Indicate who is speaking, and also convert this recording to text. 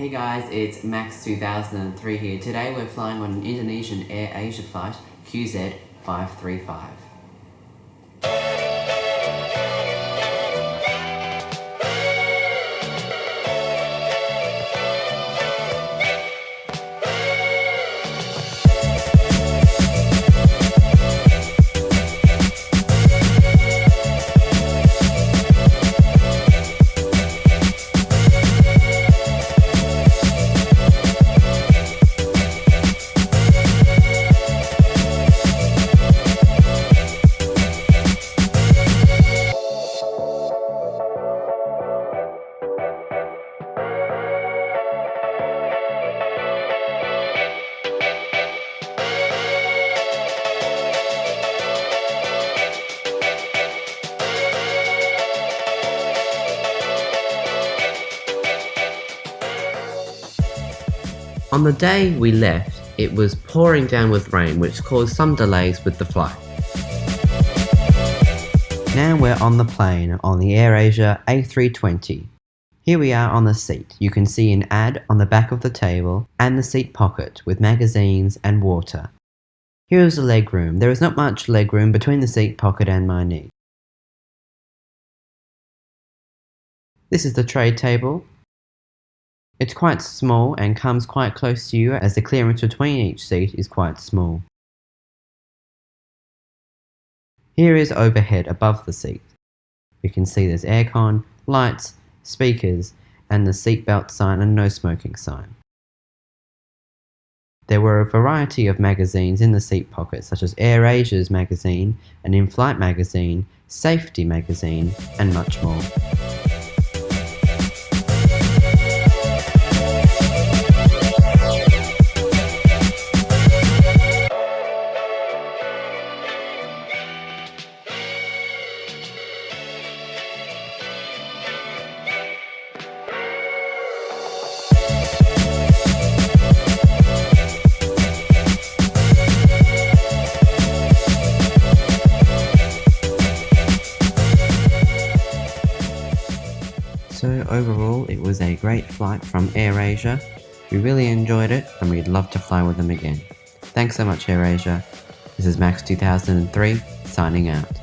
Speaker 1: Hey guys, it's Max 2003 here. Today we're flying on an Indonesian Air Asia flight QZ535. On the day we left, it was pouring down with rain which caused some delays with the flight. Now we're on the plane on the AirAsia A320. Here we are on the seat. You can see an ad on the back of the table and the seat pocket with magazines and water. Here is the legroom. There is not much legroom between the seat pocket and my knee. This is the tray table it's quite small and comes quite close to you as the clearance between each seat is quite small. Here is overhead above the seat. You can see there's aircon, lights, speakers, and the seatbelt sign and no smoking sign. There were a variety of magazines in the seat pocket such as AirAsia's magazine, an in-flight magazine, safety magazine, and much more. So overall, it was a great flight from AirAsia. We really enjoyed it and we'd love to fly with them again. Thanks so much AirAsia. This is Max2003 signing out.